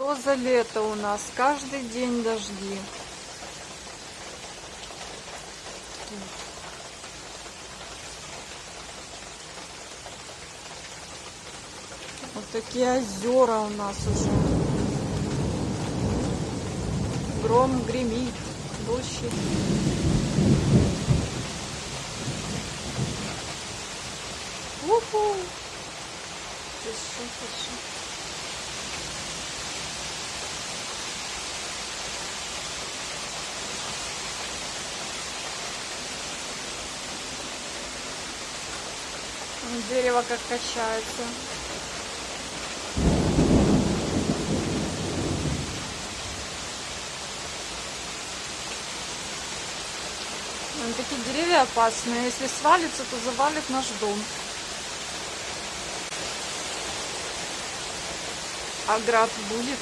Что за лето у нас? Каждый день дожди. Вот такие озера у нас уже. Гром гремит, дождь. Уху! Тише, тише. Дерево как качается. Такие деревья опасные. Если свалится, то завалит наш дом. А град будет.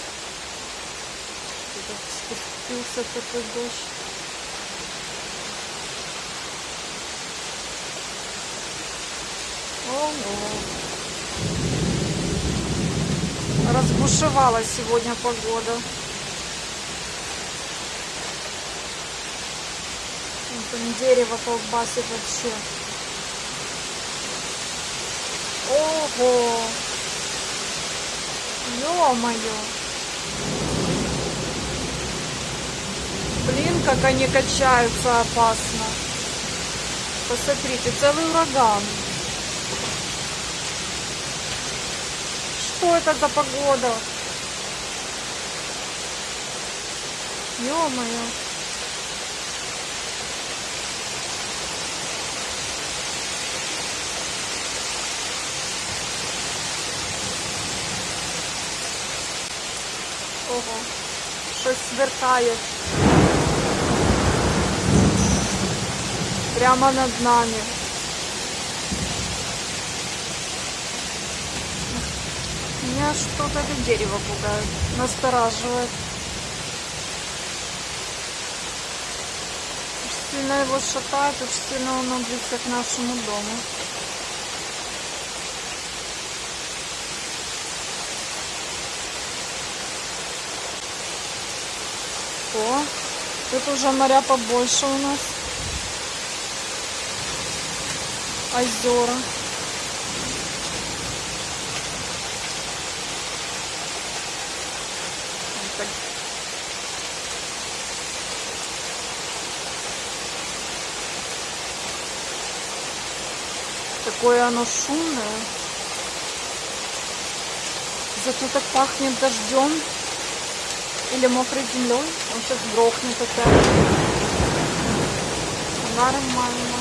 Спустился такой дождь. Ого. Разбушевала сегодня погода. Вот там дерево колбасит вообще. Ого! Ё-моё! Блин, как они качаются опасно. Посмотрите, целый ураган. Что это за погода? Ё-моё. Ого, щось сверкає. Прямо над нами. Меня что-то это дерево пугает, настораживает. Очень сильно его шатает, очень сильно он близко к нашему дому. О, тут уже моря побольше у нас. Озера. Так. Такое оно шумное. Зато так пахнет дождем или мокрой землей. Он сейчас грохнет опять. Нормально.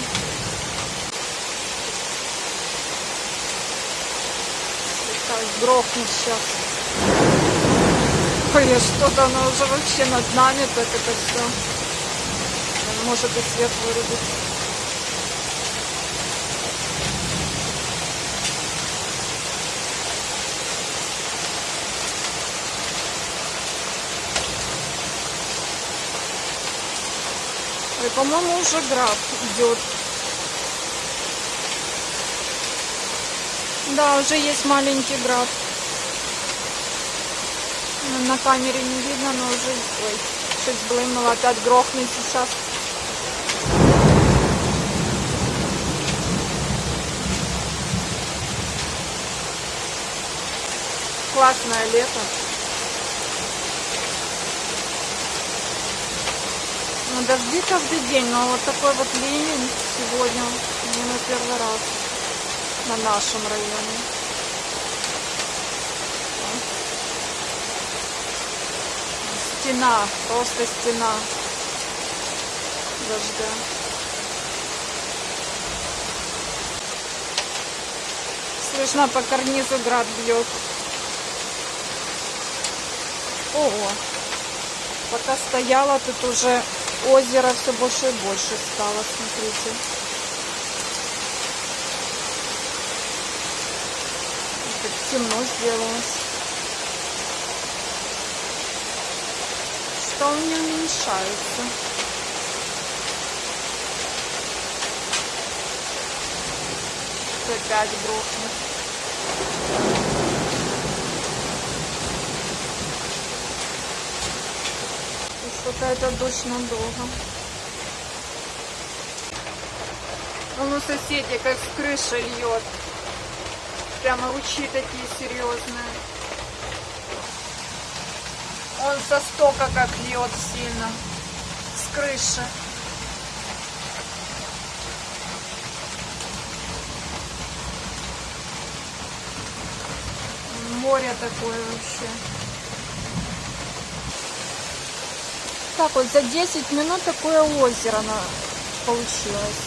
Грохнет сейчас. Ой, что-то оно уже вообще над нами, так это все. Может и свет вырубить. Ой, по-моему, уже град идет. Да, уже есть маленький град. На- камере не видно, но уже... Ой, чуть блымнуло, опять грохнет сейчас. Классное лето. Ну, дожди каждый день, но вот такой вот ливень сегодня не на первый раз на нашем районе. Стена, просто стена дождя. Слышно по карнизу град бьет. Ого. Пока стояла, тут уже озеро все больше и больше стало, смотрите. Так темно сделалось. Что у меня уменьшается? Опять грохнет. Только это дождь надолго. Вон у соседей как с крыши льет. Прямо лучи такие серьезные. Он со стока как льет сильно. С крыши. Море такое вообще. Так вот, за 10 минут такое озеро на... получилось.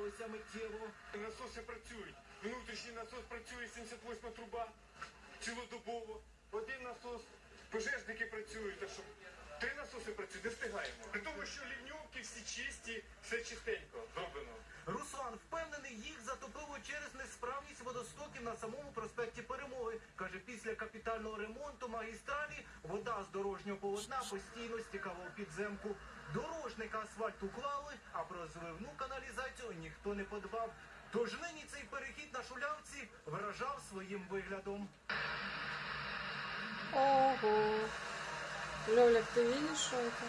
Сталося миттєво. Насоси працюють. Внутрішній насос працює 78 труба цілодобово. Один насос, пожежники працюють. Так що три насоси працюють, не встигаємо. При тому, що лівньовки всі чисті, все чистенько зроблено. Руслан впевнений, їх затопило через несправність водостоків на самому проспекті Перемоги. Каже, після капітального ремонту магістралі вода з дорожнього полотна постійно стікала у підземку. Дорожника асфальт уклали, а про зливну каналізацію ніхто не подбав. Тож нині цей перехід на шулявці вражав своїм виглядом. Ого. Лёлик, ты видишь, что это?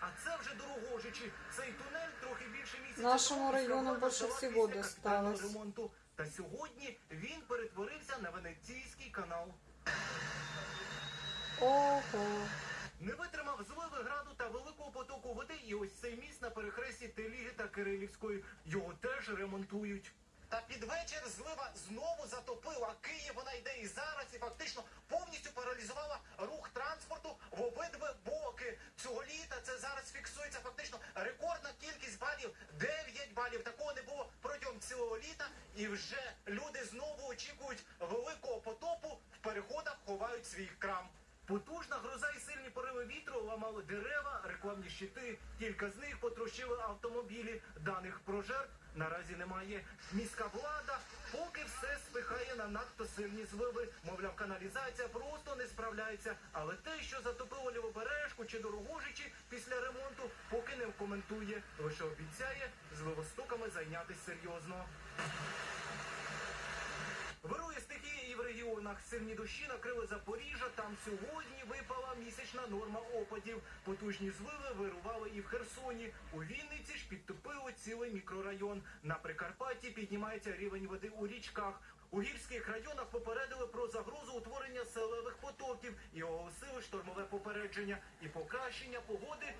А це вже дорогожичі. Цей тунель трохи більше місяця. Нашому тому району влада більше здала всього після капітального досталось. ремонту. Та сьогодні він перетворився на венеційський канал. Ого. Не витримав зливи граду та великого потоку води, і ось цей міст на перехресті Теліги та Кирилівської. Його теж ремонтують. Та під вечір злива знову затопила Київ. Вона йде і зараз, і фактично повністю паралізувала рух транспорту в обидві боки. Цього літа це зараз фіксується фактично І вже люди знову очікують великого потопу. В переходах ховають свій крам. Потужна гроза і сильні пориви вітру ламали дерева, рекламні щити. Кілька з них потрощили автомобілі. Даних про жертв наразі немає. Міська влада поки все спихає на надто сильні зливи. Мовляв, каналізація просто не справляється. Але те, що затопило лівобережку чи дорогожичі після ремонту, поки коментує. Лише обіцяє з ливостоками зайнятися серйозно. Вирує стихія і в регіонах. Сильні дощі накрили Запоріжжя. Там сьогодні випала місячна норма опадів. Потужні зливи вирували і в Херсоні. У Вінниці ж підтопило цілий мікрорайон. На Прикарпатті піднімається рівень води у річках. У гірських районах попередили про загрозу утворення селевих потоків і оголосили штормове попередження і покращення погоди